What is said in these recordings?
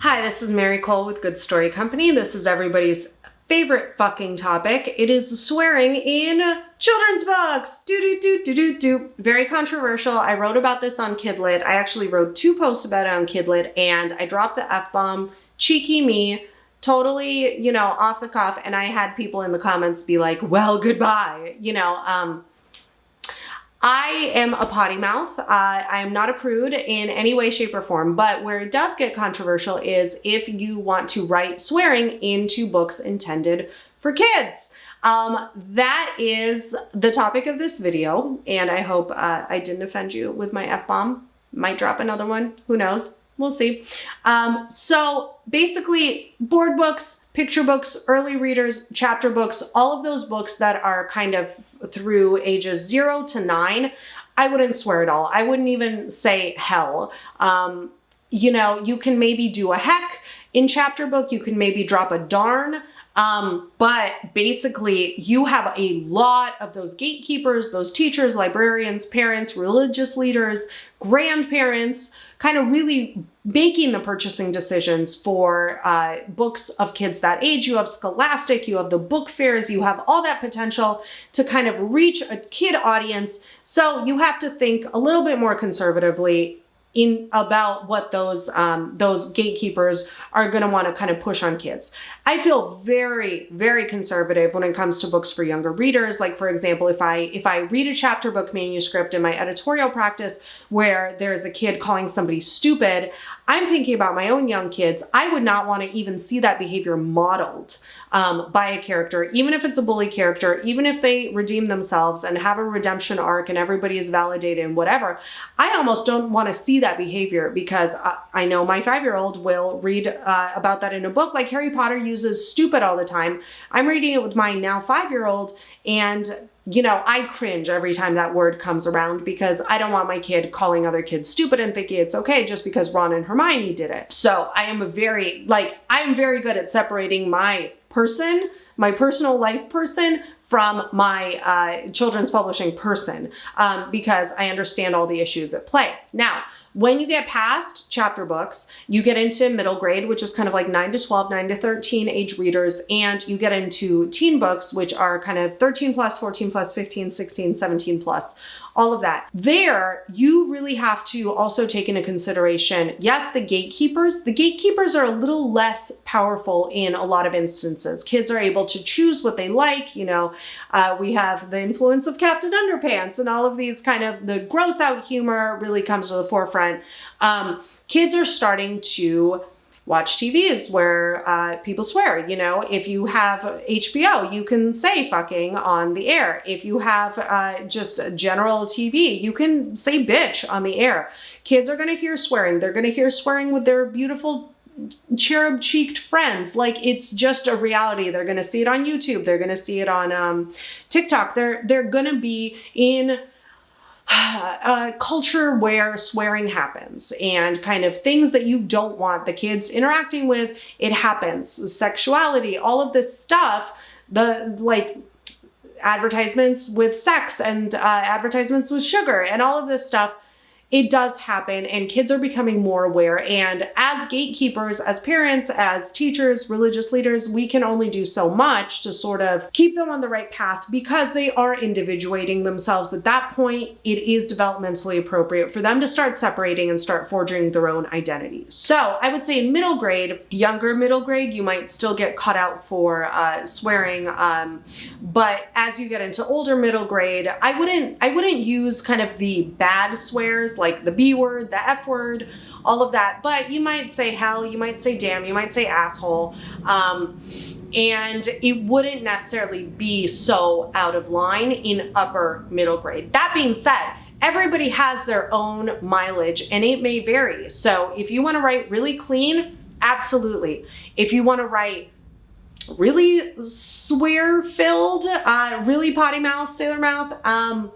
Hi, this is Mary Kole with Good Story Company. This is everybody's favorite fucking topic. It is swearing in children's books. Do do do do do do. Very controversial. I wrote about this on Kidlit. I actually wrote two posts about it on Kidlit and I dropped the F-bomb. Cheeky me. Totally, you know, off the cuff. And I had people in the comments be like, well, goodbye. You know, um, I am a potty mouth. Uh, I am not a prude in any way, shape, or form. But where it does get controversial is if you want to write swearing into books intended for kids. Um, that is the topic of this video. And I hope uh, I didn't offend you with my F-bomb. Might drop another one. Who knows? We'll see. Um, so basically board books, picture books, early readers, chapter books, all of those books that are kind of through ages zero to nine, I wouldn't swear at all. I wouldn't even say hell. Um, you know, you can maybe do a heck in chapter book. You can maybe drop a darn. Um, but basically you have a lot of those gatekeepers, those teachers, librarians, parents, religious leaders, grandparents, kind of really making the purchasing decisions for uh, books of kids that age. You have Scholastic, you have the book fairs, you have all that potential to kind of reach a kid audience. So you have to think a little bit more conservatively in about what those um, those gatekeepers are going to want to kind of push on kids. I feel very very conservative when it comes to books for younger readers. Like for example, if I if I read a chapter book manuscript in my editorial practice where there's a kid calling somebody stupid, I'm thinking about my own young kids. I would not want to even see that behavior modeled um, by a character, even if it's a bully character, even if they redeem themselves and have a redemption arc and everybody is validated and whatever. I almost don't want to see that behavior because I, I know my five-year-old will read uh, about that in a book like Harry Potter uses stupid all the time. I'm reading it with my now five-year-old and you know, I cringe every time that word comes around because I don't want my kid calling other kids stupid and thinking it's okay just because Ron and Hermione did it. So I am a very, like, I'm very good at separating my person, my personal life person from my uh, children's publishing person um, because I understand all the issues at play. Now, when you get past chapter books, you get into middle grade, which is kind of like 9 to 12, 9 to 13 age readers, and you get into teen books, which are kind of 13 plus, 14 plus, 15, 16, 17 plus, all of that. There, you really have to also take into consideration, yes, the gatekeepers. The gatekeepers are a little less powerful in a lot of instances. Kids are able to choose what they like. You know, uh, we have the influence of Captain Underpants and all of these kind of, the gross out humor really comes to the forefront. Um, kids are starting to watch TVs where uh, people swear. You know, if you have HBO, you can say fucking on the air. If you have uh, just general TV, you can say bitch on the air. Kids are going to hear swearing. They're going to hear swearing with their beautiful cherub cheeked friends. Like it's just a reality. They're going to see it on YouTube. They're going to see it on um, TikTok. They're, they're going to be in a culture where swearing happens and kind of things that you don't want the kids interacting with, it happens. Sexuality, all of this stuff, the like advertisements with sex and uh, advertisements with sugar and all of this stuff it does happen and kids are becoming more aware. And as gatekeepers, as parents, as teachers, religious leaders, we can only do so much to sort of keep them on the right path because they are individuating themselves. At that point, it is developmentally appropriate for them to start separating and start forging their own identity. So I would say in middle grade, younger middle grade, you might still get caught out for uh, swearing. Um, but as you get into older middle grade, I wouldn't, I wouldn't use kind of the bad swears like the B word, the F word, all of that. But you might say hell, you might say damn, you might say asshole. Um, and it wouldn't necessarily be so out of line in upper middle grade. That being said, everybody has their own mileage and it may vary. So if you want to write really clean, absolutely. If you want to write really swear filled, uh, really potty mouth, sailor mouth, um,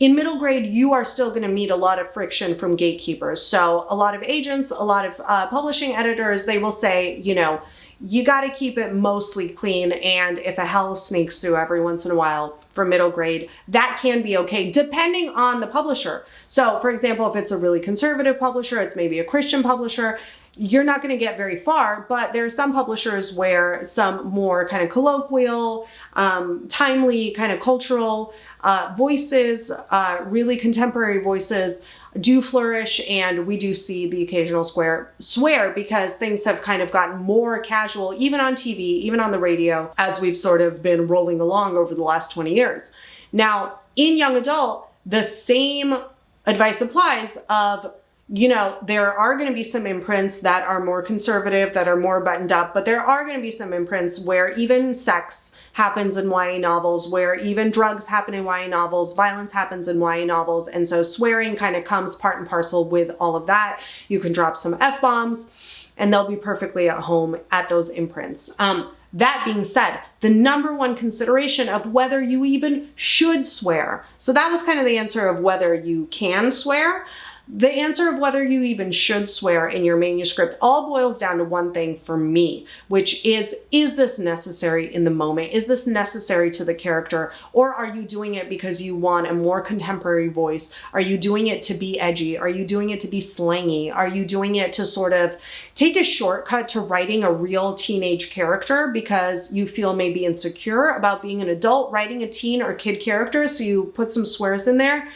in middle grade, you are still going to meet a lot of friction from gatekeepers. So a lot of agents, a lot of uh, publishing editors, they will say, you know, you got to keep it mostly clean. And if a hell sneaks through every once in a while for middle grade, that can be okay, depending on the publisher. So for example, if it's a really conservative publisher, it's maybe a Christian publisher, you're not going to get very far, but there are some publishers where some more kind of colloquial, um, timely, kind of cultural uh, voices, uh, really contemporary voices do flourish and we do see the occasional square swear because things have kind of gotten more casual even on TV, even on the radio as we've sort of been rolling along over the last 20 years. Now, in young adult, the same advice applies of you know, there are going to be some imprints that are more conservative, that are more buttoned up, but there are going to be some imprints where even sex happens in YA novels, where even drugs happen in YA novels, violence happens in YA novels. And so swearing kind of comes part and parcel with all of that. You can drop some F-bombs and they'll be perfectly at home at those imprints. Um, that being said, the number one consideration of whether you even should swear. So that was kind of the answer of whether you can swear. The answer of whether you even should swear in your manuscript all boils down to one thing for me, which is, is this necessary in the moment? Is this necessary to the character? Or are you doing it because you want a more contemporary voice? Are you doing it to be edgy? Are you doing it to be slangy? Are you doing it to sort of take a shortcut to writing a real teenage character because you feel maybe insecure about being an adult writing a teen or kid character, so you put some swears in there?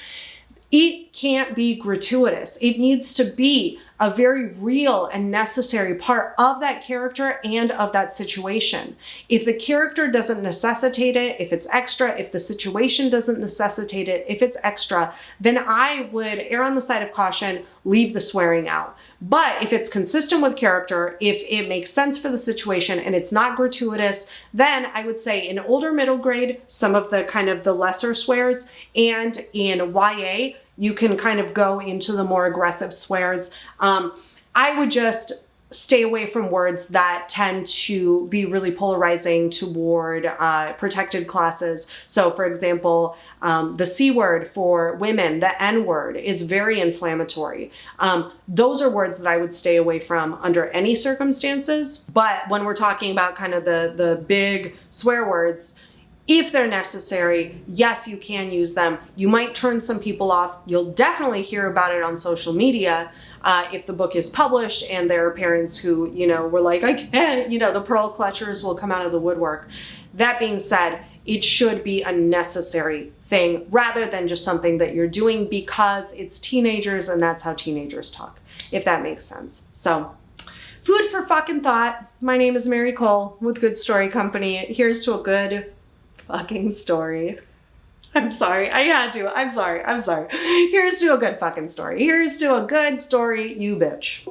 It can't be gratuitous. It needs to be a very real and necessary part of that character and of that situation. If the character doesn't necessitate it, if it's extra, if the situation doesn't necessitate it, if it's extra, then I would err on the side of caution, leave the swearing out. But if it's consistent with character, if it makes sense for the situation and it's not gratuitous, then I would say in older middle grade, some of the kind of the lesser swears and in YA, you can kind of go into the more aggressive swears. Um, I would just stay away from words that tend to be really polarizing toward uh, protected classes. So for example, um, the C word for women, the N word is very inflammatory. Um, those are words that I would stay away from under any circumstances. But when we're talking about kind of the, the big swear words, if they're necessary, yes, you can use them. You might turn some people off. You'll definitely hear about it on social media uh, if the book is published and there are parents who, you know, were like, I can't, you know, the pearl clutchers will come out of the woodwork. That being said, it should be a necessary thing rather than just something that you're doing because it's teenagers and that's how teenagers talk, if that makes sense. So food for fucking thought. My name is Mary Kole with Good Story Company. Here's to a good fucking story. I'm sorry. I had to. I'm sorry. I'm sorry. Here's to a good fucking story. Here's to a good story, you bitch.